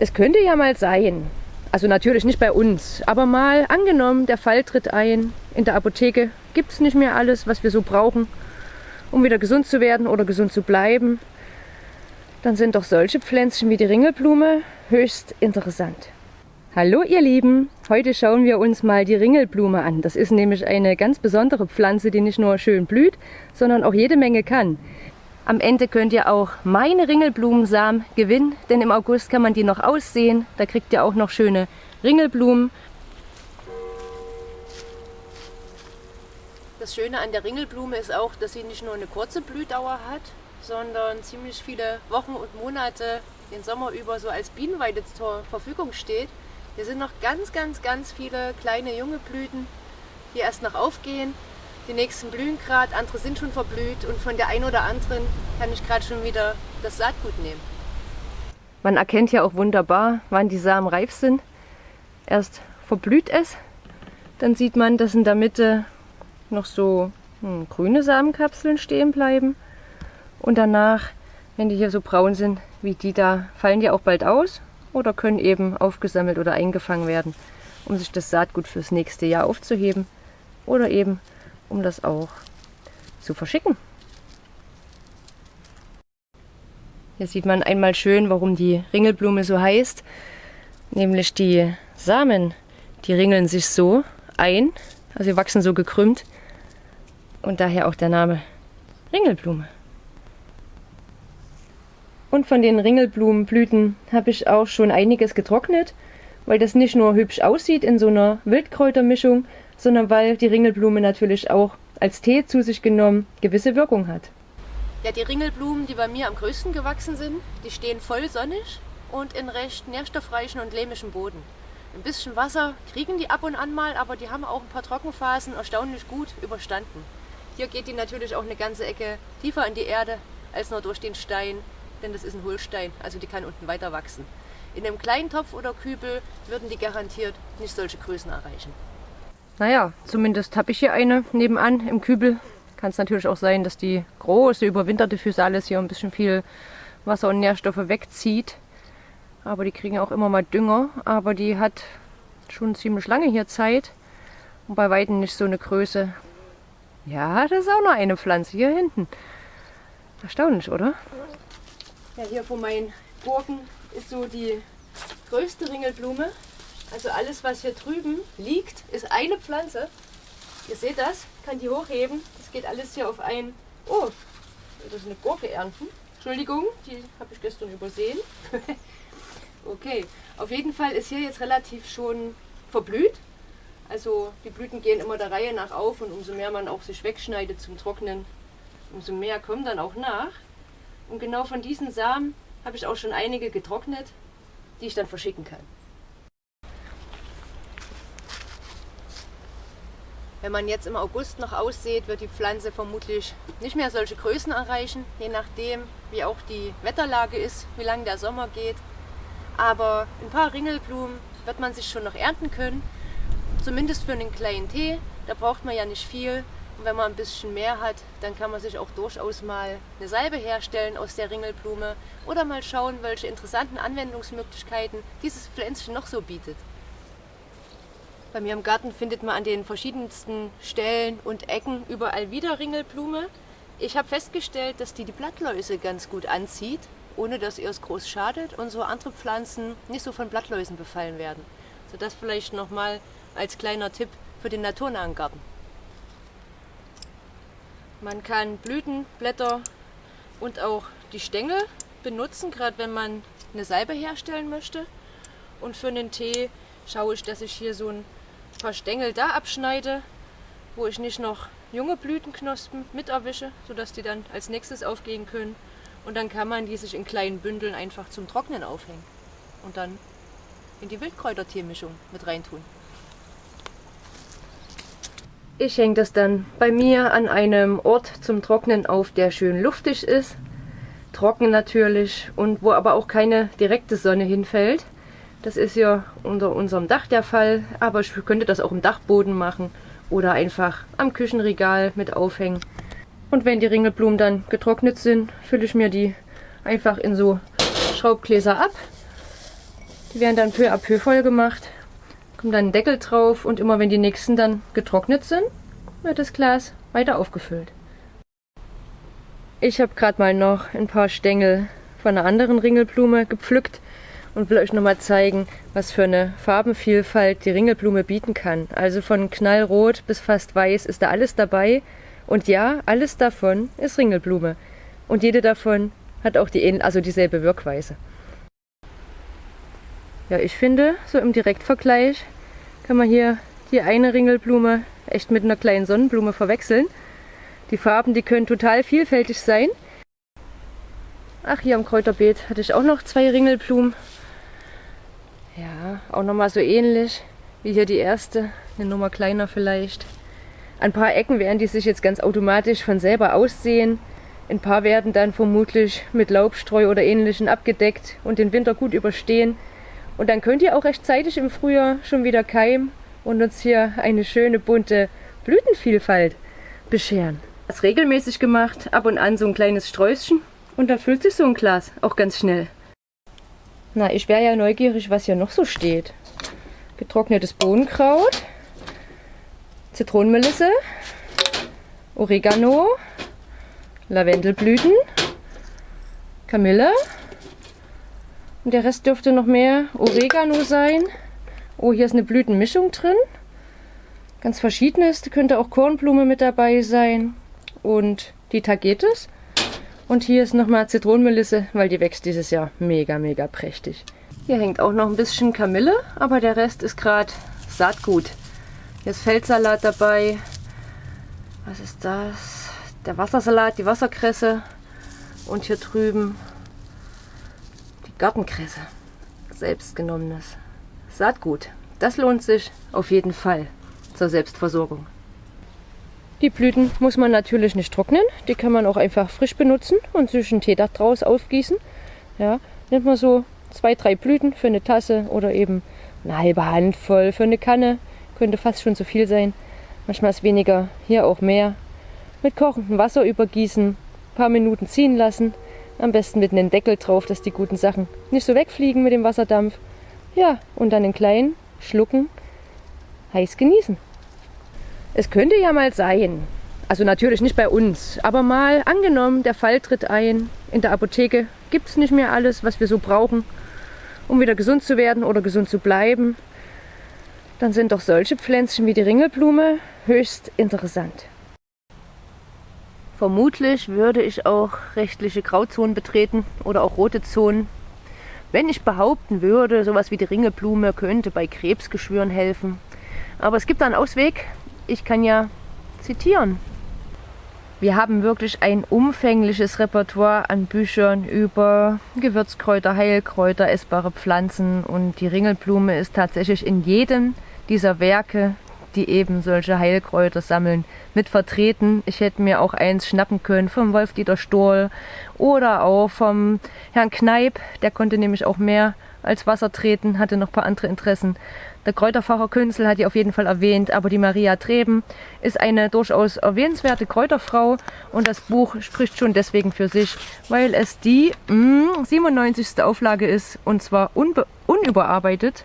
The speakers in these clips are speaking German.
Es könnte ja mal sein, also natürlich nicht bei uns, aber mal angenommen, der Fall tritt ein, in der Apotheke gibt es nicht mehr alles, was wir so brauchen, um wieder gesund zu werden oder gesund zu bleiben, dann sind doch solche Pflänzchen wie die Ringelblume höchst interessant. Hallo ihr Lieben, heute schauen wir uns mal die Ringelblume an. Das ist nämlich eine ganz besondere Pflanze, die nicht nur schön blüht, sondern auch jede Menge kann. Am Ende könnt ihr auch meine Ringelblumensamen gewinnen, denn im August kann man die noch aussehen. Da kriegt ihr auch noch schöne Ringelblumen. Das Schöne an der Ringelblume ist auch, dass sie nicht nur eine kurze Blühdauer hat, sondern ziemlich viele Wochen und Monate den Sommer über so als Bienenweide zur Verfügung steht. Hier sind noch ganz, ganz, ganz viele kleine junge Blüten, die erst noch aufgehen. Die nächsten blühen gerade, andere sind schon verblüht und von der einen oder anderen kann ich gerade schon wieder das Saatgut nehmen. Man erkennt ja auch wunderbar, wann die Samen reif sind. Erst verblüht es, dann sieht man, dass in der Mitte noch so hm, grüne Samenkapseln stehen bleiben. Und danach, wenn die hier so braun sind wie die da, fallen die auch bald aus oder können eben aufgesammelt oder eingefangen werden, um sich das Saatgut fürs nächste Jahr aufzuheben oder eben um das auch zu verschicken. Hier sieht man einmal schön, warum die Ringelblume so heißt, nämlich die Samen, die ringeln sich so ein, also sie wachsen so gekrümmt und daher auch der Name Ringelblume. Und von den Ringelblumenblüten habe ich auch schon einiges getrocknet, weil das nicht nur hübsch aussieht in so einer Wildkräutermischung, sondern weil die Ringelblume natürlich auch als Tee zu sich genommen gewisse Wirkung hat. Ja, die Ringelblumen, die bei mir am größten gewachsen sind, die stehen voll sonnig und in recht nährstoffreichen und lehmischen Boden. Ein bisschen Wasser kriegen die ab und an mal, aber die haben auch ein paar Trockenphasen erstaunlich gut überstanden. Hier geht die natürlich auch eine ganze Ecke tiefer in die Erde als nur durch den Stein denn das ist ein Hohlstein, also die kann unten weiter wachsen. In einem kleinen Topf oder Kübel würden die garantiert nicht solche Größen erreichen. Naja, zumindest habe ich hier eine nebenan im Kübel. Kann es natürlich auch sein, dass die große überwinterte Physalis hier ein bisschen viel Wasser und Nährstoffe wegzieht. Aber die kriegen auch immer mal Dünger. Aber die hat schon ziemlich lange hier Zeit. Und bei Weitem nicht so eine Größe. Ja, das ist auch noch eine Pflanze hier hinten. Erstaunlich, oder? Ja, hier vor meinen Gurken ist so die größte Ringelblume. Also alles, was hier drüben liegt, ist eine Pflanze. Ihr seht das, kann die hochheben. Das geht alles hier auf ein... Oh, das ist eine Gurke ernten. Entschuldigung, die habe ich gestern übersehen. okay, auf jeden Fall ist hier jetzt relativ schon verblüht. Also die Blüten gehen immer der Reihe nach auf und umso mehr man auch sich wegschneidet zum Trocknen, umso mehr kommen dann auch nach. Und genau von diesen Samen habe ich auch schon einige getrocknet, die ich dann verschicken kann. Wenn man jetzt im August noch aussieht, wird die Pflanze vermutlich nicht mehr solche Größen erreichen, je nachdem wie auch die Wetterlage ist, wie lange der Sommer geht. Aber ein paar Ringelblumen wird man sich schon noch ernten können, zumindest für einen kleinen Tee. Da braucht man ja nicht viel und wenn man ein bisschen mehr hat, dann kann man sich auch durchaus mal eine Salbe herstellen aus der Ringelblume oder mal schauen, welche interessanten Anwendungsmöglichkeiten dieses Pflänzchen noch so bietet. Bei mir im Garten findet man an den verschiedensten Stellen und Ecken überall wieder Ringelblume. Ich habe festgestellt, dass die die Blattläuse ganz gut anzieht, ohne dass ihr es groß schadet und so andere Pflanzen nicht so von Blattläusen befallen werden. So das vielleicht nochmal als kleiner Tipp für den naturnahen Garten. Man kann Blüten, Blätter und auch die Stängel benutzen, gerade wenn man eine Salbe herstellen möchte. Und für einen Tee schaue ich, dass ich hier so ein paar Stängel da abschneide, wo ich nicht noch junge Blütenknospen mit erwische, sodass die dann als nächstes aufgehen können. Und dann kann man die sich in kleinen Bündeln einfach zum Trocknen aufhängen und dann in die Wildkräuterteemischung mit reintun. Ich hänge das dann bei mir an einem Ort zum Trocknen auf, der schön luftig ist. Trocken natürlich und wo aber auch keine direkte Sonne hinfällt. Das ist ja unter unserem Dach der Fall, aber ich könnte das auch im Dachboden machen oder einfach am Küchenregal mit aufhängen. Und wenn die Ringelblumen dann getrocknet sind, fülle ich mir die einfach in so Schraubgläser ab Die werden dann peu à peu voll gemacht. Kommt dann ein Deckel drauf und immer wenn die nächsten dann getrocknet sind, wird das Glas weiter aufgefüllt. Ich habe gerade mal noch ein paar Stängel von einer anderen Ringelblume gepflückt und will euch nochmal zeigen, was für eine Farbenvielfalt die Ringelblume bieten kann. Also von knallrot bis fast weiß ist da alles dabei. Und ja, alles davon ist Ringelblume. Und jede davon hat auch die, also dieselbe Wirkweise. Ja, ich finde, so im Direktvergleich kann man hier die eine Ringelblume echt mit einer kleinen Sonnenblume verwechseln. Die Farben, die können total vielfältig sein. Ach, hier am Kräuterbeet hatte ich auch noch zwei Ringelblumen. Ja, auch nochmal so ähnlich wie hier die erste, eine Nummer kleiner vielleicht. Ein paar Ecken werden die sich jetzt ganz automatisch von selber aussehen. Ein paar werden dann vermutlich mit Laubstreu oder ähnlichem abgedeckt und den Winter gut überstehen. Und dann könnt ihr auch rechtzeitig im Frühjahr schon wieder keimen und uns hier eine schöne bunte Blütenvielfalt bescheren. Das regelmäßig gemacht, ab und an so ein kleines Sträußchen und da füllt sich so ein Glas auch ganz schnell. Na, ich wäre ja neugierig, was hier noch so steht. Getrocknetes Bohnenkraut, Zitronenmelisse, Oregano, Lavendelblüten, Kamille. Und der Rest dürfte noch mehr Oregano sein. Oh, hier ist eine Blütenmischung drin. Ganz verschiedenes. Da könnte auch Kornblume mit dabei sein. Und die Tagetes. Und hier ist nochmal Zitronenmelisse, weil die wächst dieses Jahr mega, mega prächtig. Hier hängt auch noch ein bisschen Kamille, aber der Rest ist gerade Saatgut. Hier ist Feldsalat dabei. Was ist das? Der Wassersalat, die Wasserkresse. Und hier drüben die Gartenkresse. Selbstgenommenes Saatgut. Das lohnt sich auf jeden Fall zur Selbstversorgung. Die Blüten muss man natürlich nicht trocknen, die kann man auch einfach frisch benutzen und sich einen Tee daraus aufgießen. Ja, nimmt man so zwei, drei Blüten für eine Tasse oder eben eine halbe Handvoll für eine Kanne. Könnte fast schon zu viel sein. Manchmal ist weniger, hier auch mehr. Mit kochendem Wasser übergießen, ein paar Minuten ziehen lassen. Am besten mit einem Deckel drauf, dass die guten Sachen nicht so wegfliegen mit dem Wasserdampf. Ja, und dann in kleinen Schlucken heiß genießen. Es könnte ja mal sein, also natürlich nicht bei uns, aber mal angenommen, der Fall tritt ein, in der Apotheke. Gibt es nicht mehr alles, was wir so brauchen, um wieder gesund zu werden oder gesund zu bleiben, dann sind doch solche Pflänzchen wie die Ringelblume höchst interessant. Vermutlich würde ich auch rechtliche Grauzonen betreten oder auch rote Zonen, wenn ich behaupten würde, sowas wie die Ringelblume könnte bei Krebsgeschwüren helfen. Aber es gibt da einen Ausweg ich kann ja zitieren. Wir haben wirklich ein umfängliches Repertoire an Büchern über Gewürzkräuter, Heilkräuter, essbare Pflanzen und die Ringelblume ist tatsächlich in jedem dieser Werke, die eben solche Heilkräuter sammeln, mit vertreten. Ich hätte mir auch eins schnappen können vom Wolf-Dieter Stohl oder auch vom Herrn Kneip, der konnte nämlich auch mehr als Wasser treten, hatte noch ein paar andere Interessen. Der Kräuterfacher Künzel hat die auf jeden Fall erwähnt, aber die Maria Treben ist eine durchaus erwähnenswerte Kräuterfrau und das Buch spricht schon deswegen für sich, weil es die mh, hm, 97. Auflage ist und zwar unüberarbeitet.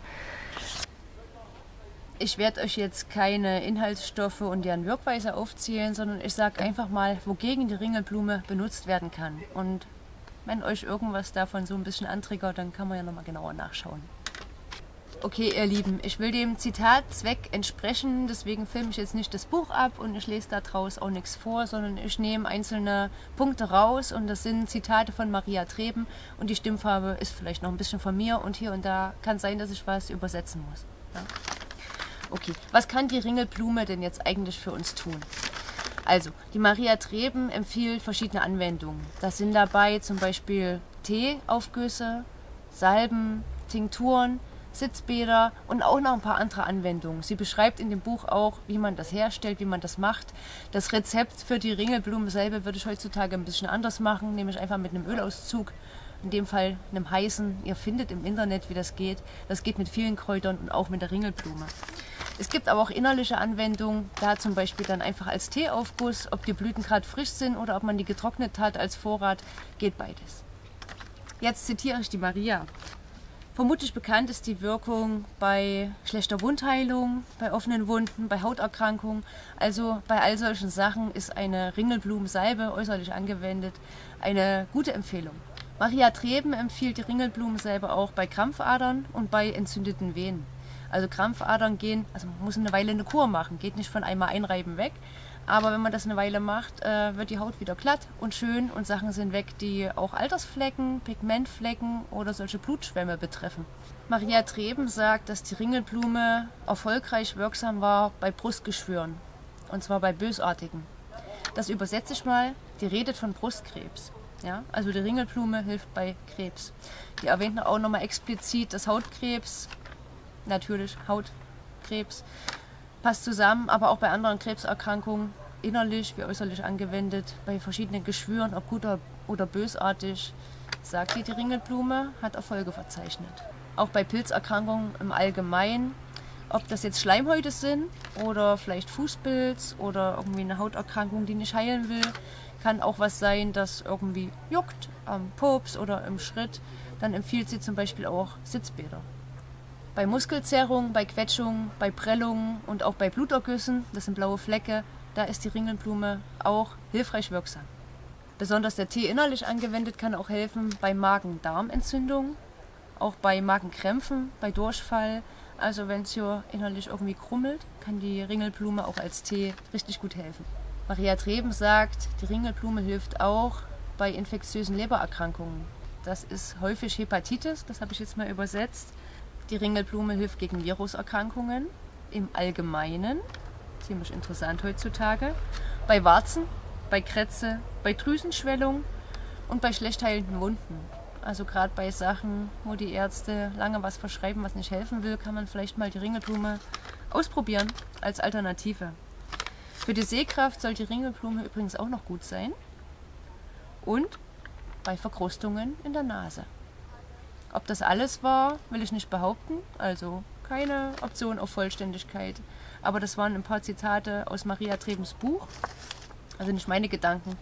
Ich werde euch jetzt keine Inhaltsstoffe und deren Wirkweise aufzählen, sondern ich sage einfach mal, wogegen die Ringelblume benutzt werden kann. Und wenn euch irgendwas davon so ein bisschen antriggert, dann kann man ja nochmal genauer nachschauen. Okay, ihr Lieben, ich will dem Zitatzweck entsprechen, deswegen filme ich jetzt nicht das Buch ab und ich lese daraus auch nichts vor, sondern ich nehme einzelne Punkte raus und das sind Zitate von Maria Treben und die Stimmfarbe ist vielleicht noch ein bisschen von mir und hier und da kann sein, dass ich was übersetzen muss. Ja? Okay, was kann die Ringelblume denn jetzt eigentlich für uns tun? Also, die Maria Treben empfiehlt verschiedene Anwendungen. Das sind dabei zum Beispiel Teeaufgüsse, Salben, Tinkturen, Sitzbäder und auch noch ein paar andere Anwendungen. Sie beschreibt in dem Buch auch, wie man das herstellt, wie man das macht. Das Rezept für die Ringelblume selber würde ich heutzutage ein bisschen anders machen, nämlich einfach mit einem Ölauszug, in dem Fall einem heißen. Ihr findet im Internet, wie das geht. Das geht mit vielen Kräutern und auch mit der Ringelblume. Es gibt aber auch innerliche Anwendungen, da zum Beispiel dann einfach als Teeaufguss, ob die Blüten gerade frisch sind oder ob man die getrocknet hat als Vorrat, geht beides. Jetzt zitiere ich die Maria. Vermutlich bekannt ist die Wirkung bei schlechter Wundheilung, bei offenen Wunden, bei Hauterkrankungen. Also bei all solchen Sachen ist eine Ringelblumensalbe äußerlich angewendet eine gute Empfehlung. Maria Treben empfiehlt die Ringelblumensalbe auch bei Krampfadern und bei entzündeten Venen. Also Krampfadern gehen, also man muss eine Weile eine Kur machen, geht nicht von einmal einreiben weg. Aber wenn man das eine Weile macht, äh, wird die Haut wieder glatt und schön und Sachen sind weg, die auch Altersflecken, Pigmentflecken oder solche Blutschwämme betreffen. Maria Treben sagt, dass die Ringelblume erfolgreich wirksam war bei Brustgeschwüren. Und zwar bei bösartigen. Das übersetze ich mal, die redet von Brustkrebs. Ja? Also die Ringelblume hilft bei Krebs. Die erwähnt auch nochmal explizit, dass Hautkrebs natürlich Hautkrebs, passt zusammen, aber auch bei anderen Krebserkrankungen innerlich wie äußerlich angewendet, bei verschiedenen Geschwüren, ob gut oder bösartig, sagt die, die Ringelblume, hat Erfolge verzeichnet. Auch bei Pilzerkrankungen im Allgemeinen, ob das jetzt Schleimhäute sind oder vielleicht Fußpilz oder irgendwie eine Hauterkrankung, die nicht heilen will, kann auch was sein, das irgendwie juckt am Pops oder im Schritt. Dann empfiehlt sie zum Beispiel auch Sitzbäder. Bei Muskelzerrung, bei Quetschung, bei Prellungen und auch bei Blutergüssen, das sind blaue Flecke, da ist die Ringelblume auch hilfreich wirksam. Besonders der Tee innerlich angewendet kann auch helfen bei Magen-Darm-Entzündungen, auch bei Magenkrämpfen, bei Durchfall. Also wenn es hier innerlich irgendwie krummelt, kann die Ringelblume auch als Tee richtig gut helfen. Maria Treben sagt, die Ringelblume hilft auch bei infektiösen Lebererkrankungen. Das ist häufig Hepatitis, das habe ich jetzt mal übersetzt. Die Ringelblume hilft gegen Viruserkrankungen im Allgemeinen, ziemlich interessant heutzutage, bei Warzen, bei Krätze, bei Drüsenschwellung und bei schlecht heilenden Wunden. Also gerade bei Sachen, wo die Ärzte lange was verschreiben, was nicht helfen will, kann man vielleicht mal die Ringelblume ausprobieren als Alternative. Für die Sehkraft soll die Ringelblume übrigens auch noch gut sein. Und bei Verkrustungen in der Nase. Ob das alles war, will ich nicht behaupten. Also keine Option auf Vollständigkeit. Aber das waren ein paar Zitate aus Maria Trebens Buch. Also nicht meine Gedanken,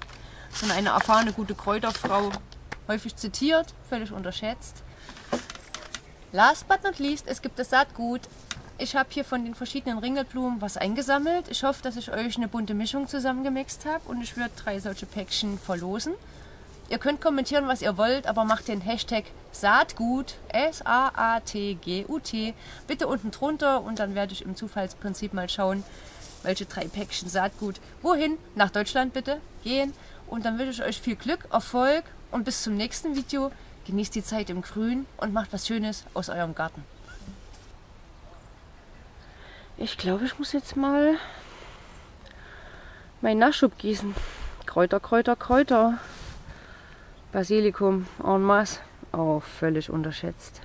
sondern eine erfahrene gute Kräuterfrau, häufig zitiert, völlig unterschätzt. Last but not least, es gibt das Saatgut. Ich habe hier von den verschiedenen Ringelblumen was eingesammelt. Ich hoffe, dass ich euch eine bunte Mischung zusammengemixt habe und ich werde drei solche Päckchen verlosen. Ihr könnt kommentieren, was ihr wollt, aber macht den Hashtag Saatgut, S-A-A-T-G-U-T, bitte unten drunter und dann werde ich im Zufallsprinzip mal schauen, welche drei Päckchen Saatgut wohin, nach Deutschland bitte, gehen. Und dann wünsche ich euch viel Glück, Erfolg und bis zum nächsten Video. Genießt die Zeit im Grün und macht was Schönes aus eurem Garten. Ich glaube, ich muss jetzt mal meinen Nachschub gießen. Kräuter, Kräuter, Kräuter. Basilikum en masse. Auch völlig unterschätzt.